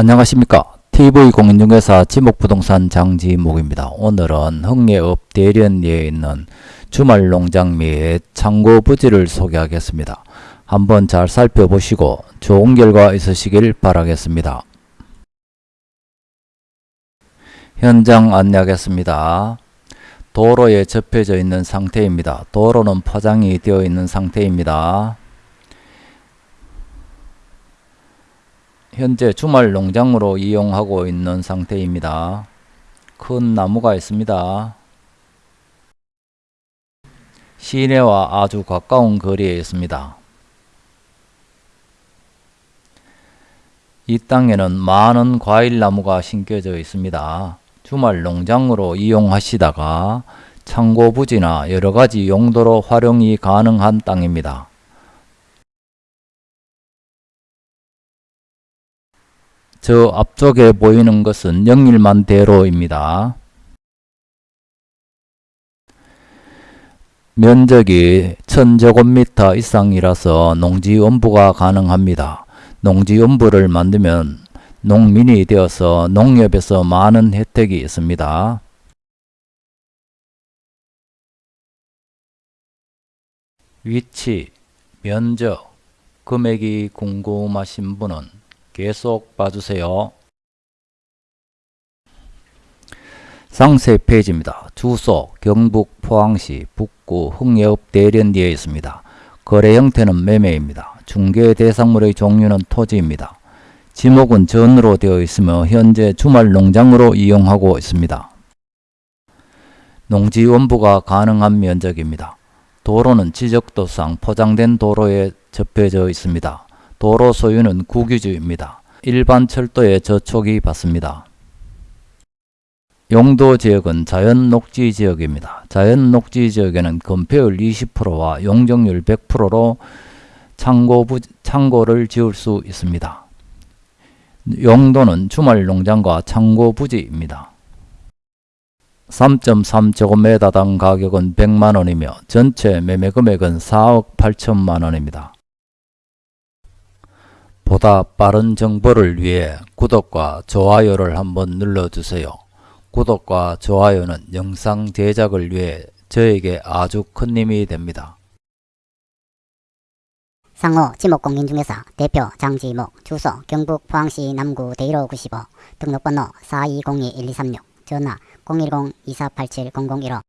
안녕하십니까 TV공인중개사 지목부동산 장지목입니다. 오늘은 흥예읍 대련리에 있는 주말농장 및 창고 부지를 소개하겠습니다. 한번 잘 살펴보시고 좋은 결과 있으시길 바라겠습니다. 현장 안내하겠습니다. 도로에 접혀져 있는 상태입니다. 도로는 포장이 되어 있는 상태입니다. 현재 주말 농장으로 이용하고 있는 상태입니다. 큰 나무가 있습니다. 시내와 아주 가까운 거리에 있습니다. 이 땅에는 많은 과일나무가 심겨져 있습니다. 주말 농장으로 이용하시다가 창고 부지나 여러가지 용도로 활용이 가능한 땅입니다. 저 앞쪽에 보이는 것은 영일만 대로입니다. 면적이 1000제곱미터 이상이라서 농지원부가 가능합니다. 농지원부를 만들면 농민이 되어서 농협에서 많은 혜택이 있습니다. 위치, 면적, 금액이 궁금하신 분은 계속 봐주세요. 상세 페이지입니다. 주소 경북 포항시 북구 흥예읍 대련리에 있습니다. 거래 형태는 매매입니다. 중개 대상물의 종류는 토지입니다. 지목은 전으로 되어 있으며 현재 주말 농장으로 이용하고 있습니다. 농지 원부가 가능한 면적입니다. 도로는 지적도상 포장된 도로에 접혀져 있습니다. 도로 소유는 국유지입니다. 일반 철도에 저촉이 받습니다. 용도 지역은 자연 녹지 지역입니다. 자연 녹지 지역에는 건폐율 20%와 용적률 100%로 창고 부, 창고를 지을 수 있습니다. 용도는 주말 농장과 창고 부지입니다. 3.3제곱미터당 가격은 100만원이며 전체 매매 금액은 4억 8천만원입니다. 보다 빠른 정보를 위해 구독과 좋아요를 한번 눌러주세요. 구독과 좋아요는 영상 제작을 위해 저에게 아주 큰 힘이 됩니다. 상호 지목공인중개사 대표 장지목 주소 경북 포항시 남구 대일호 95 등록번호 4202-1236 전화 010-2487-0015